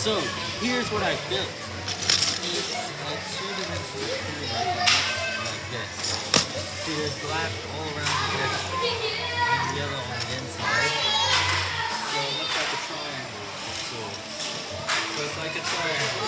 So here's what I built. It's a two-dimensional cube like this. See, there's black all around the edge and yellow on the inside. So it looks like a triangle of. So it's like a triangle.